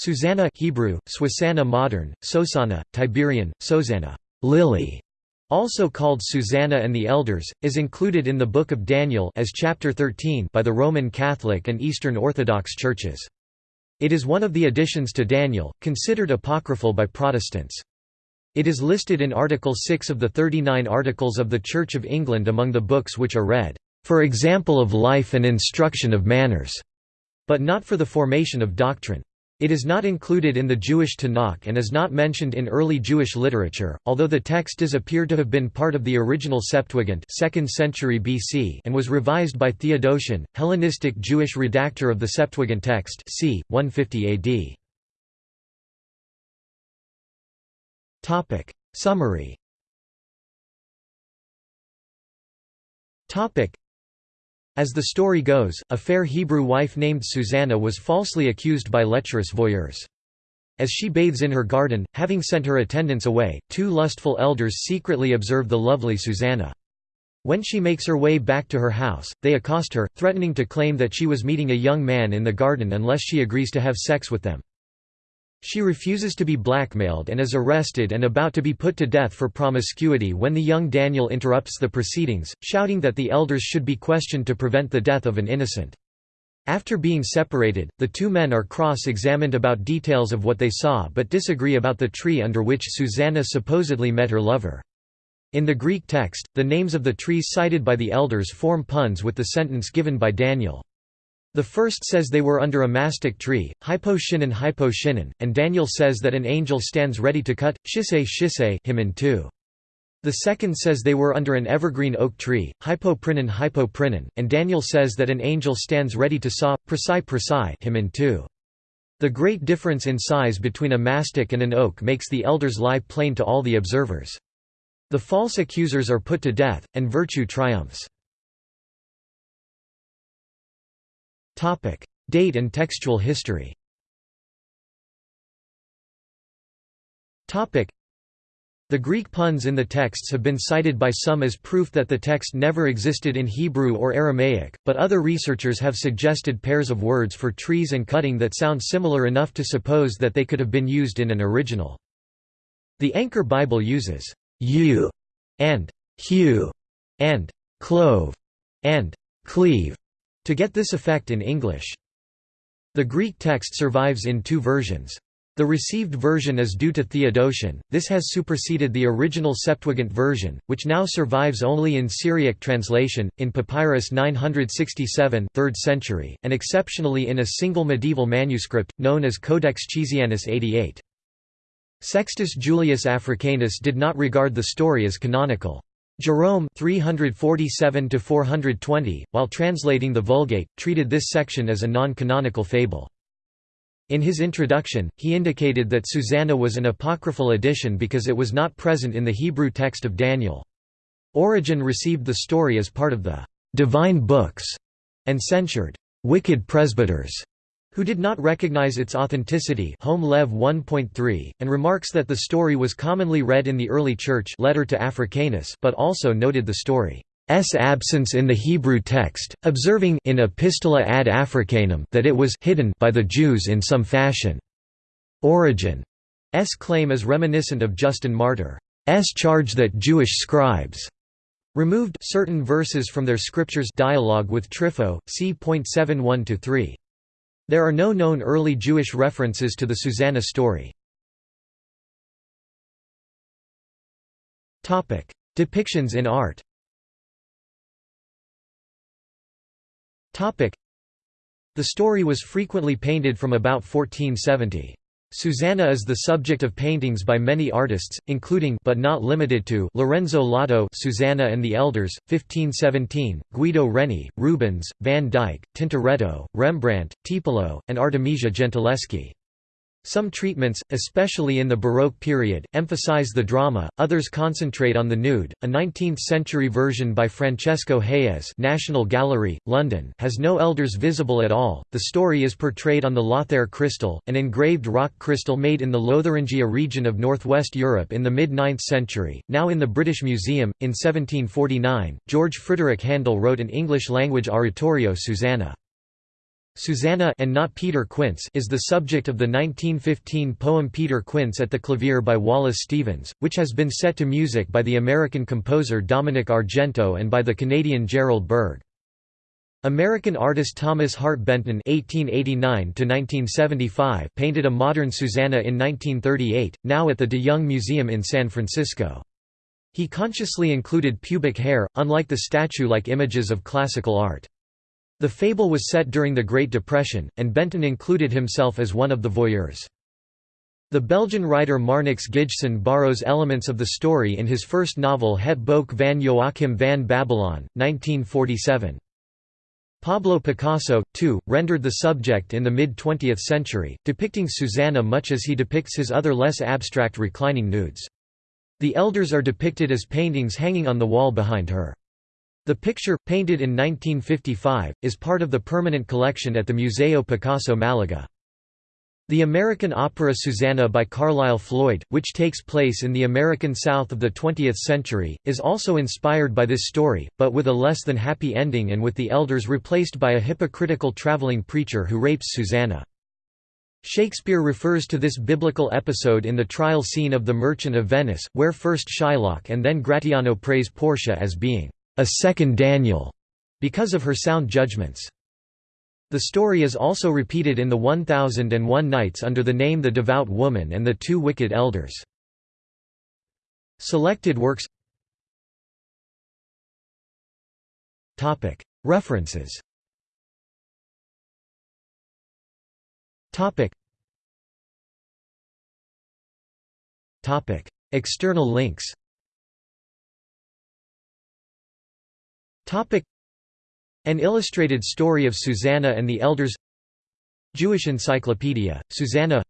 Susanna Hebrew, Swisanna modern, Sosana, Tiberian, Sosana Lily, also called Susanna and the Elders, is included in the Book of Daniel as chapter 13 by the Roman Catholic and Eastern Orthodox churches. It is one of the additions to Daniel, considered apocryphal by Protestants. It is listed in Article 6 of the 39 Articles of the Church of England among the books which are read, "...for example of life and instruction of manners", but not for the formation of doctrine. It is not included in the Jewish Tanakh and is not mentioned in early Jewish literature, although the text does appear to have been part of the original Septuagint 2nd century BC and was revised by Theodotion, Hellenistic Jewish redactor of the Septuagint text c. 150 AD. Summary As the story goes, a fair Hebrew wife named Susanna was falsely accused by lecherous voyeurs. As she bathes in her garden, having sent her attendants away, two lustful elders secretly observe the lovely Susanna. When she makes her way back to her house, they accost her, threatening to claim that she was meeting a young man in the garden unless she agrees to have sex with them. She refuses to be blackmailed and is arrested and about to be put to death for promiscuity when the young Daniel interrupts the proceedings, shouting that the elders should be questioned to prevent the death of an innocent. After being separated, the two men are cross-examined about details of what they saw but disagree about the tree under which Susanna supposedly met her lover. In the Greek text, the names of the trees cited by the elders form puns with the sentence given by Daniel. The first says they were under a mastic tree, hypo shinnon hypo shinnon, and Daniel says that an angel stands ready to cut, shise shise him in two. The second says they were under an evergreen oak tree, hypoprinon hypoprinon, and Daniel says that an angel stands ready to saw, precise precise him in two. The great difference in size between a mastic and an oak makes the elders lie plain to all the observers. The false accusers are put to death, and virtue triumphs. Date and textual history. The Greek puns in the texts have been cited by some as proof that the text never existed in Hebrew or Aramaic, but other researchers have suggested pairs of words for trees and cutting that sound similar enough to suppose that they could have been used in an original. The Anchor Bible uses "you" and "hew" and "clove" and "cleave" to get this effect in English. The Greek text survives in two versions. The received version is due to Theodotion, this has superseded the original Septuagint version, which now survives only in Syriac translation, in Papyrus 967 3rd century, and exceptionally in a single medieval manuscript, known as Codex Chisianus 88. Sextus Julius Africanus did not regard the story as canonical. Jerome 347 while translating the Vulgate, treated this section as a non-canonical fable. In his introduction, he indicated that Susanna was an apocryphal addition because it was not present in the Hebrew text of Daniel. Origen received the story as part of the «divine books» and censured «wicked presbyters» who did not recognize its authenticity Home Lev 1.3, and remarks that the story was commonly read in the early church letter to Africanus but also noted the story's absence in the Hebrew text, observing in Epistola ad Africanum that it was hidden by the Jews in some fashion. Origen's claim is reminiscent of Justin Martyr's charge that Jewish scribes removed certain verses from their scriptures dialogue with Trypho, c.712-3. There are no known early Jewish references to the Susanna story. Depictions in art The story was frequently painted from about 1470. Susanna is the subject of paintings by many artists, including but not limited to Lorenzo Lotto Susanna and the Elders, 1517, Guido Reni, Rubens, Van Dyck, Tintoretto, Rembrandt, Tiepolo, and Artemisia Gentileschi. Some treatments, especially in the Baroque period, emphasize the drama, others concentrate on the nude. A 19th-century version by Francesco Hayez, National Gallery, London, has no elders visible at all. The story is portrayed on the Lothair crystal, an engraved rock crystal made in the Lotharingia region of northwest Europe in the mid-9th century, now in the British Museum. In 1749, George Frederick Handel wrote an English-language oratorio Susanna. Susanna and not Peter Quince is the subject of the 1915 poem Peter Quince at the Clavier by Wallace Stevens, which has been set to music by the American composer Dominic Argento and by the Canadian Gerald Berg. American artist Thomas Hart Benton (1889–1975) painted a modern Susanna in 1938, now at the De Young Museum in San Francisco. He consciously included pubic hair, unlike the statue-like images of classical art. The fable was set during the Great Depression, and Benton included himself as one of the voyeurs. The Belgian writer Marnix Gijsen borrows elements of the story in his first novel Het Boek van Joachim van Babylon, 1947. Pablo Picasso, too, rendered the subject in the mid-20th century, depicting Susanna much as he depicts his other less abstract reclining nudes. The elders are depicted as paintings hanging on the wall behind her. The picture, painted in 1955, is part of the permanent collection at the Museo Picasso Malaga. The American opera Susanna by Carlisle Floyd, which takes place in the American South of the 20th century, is also inspired by this story, but with a less than happy ending and with the elders replaced by a hypocritical traveling preacher who rapes Susanna. Shakespeare refers to this biblical episode in the trial scene of The Merchant of Venice, where first Shylock and then Gratiano praise Portia as being a second Daniel because of her sound judgments. The story is also repeated in the 1001 Nights under the name The Devout Woman and the Two Wicked Elders. Selected works. References. External links an illustrated story of Susanna and the Elders. Jewish Encyclopedia, Susanna.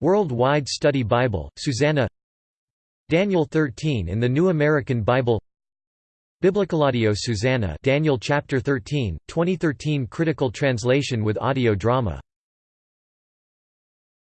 World-Wide Study Bible, Susanna. Daniel 13 in the New American Bible. Biblicalaudio Susanna Daniel chapter 13, 2013 critical translation with audio drama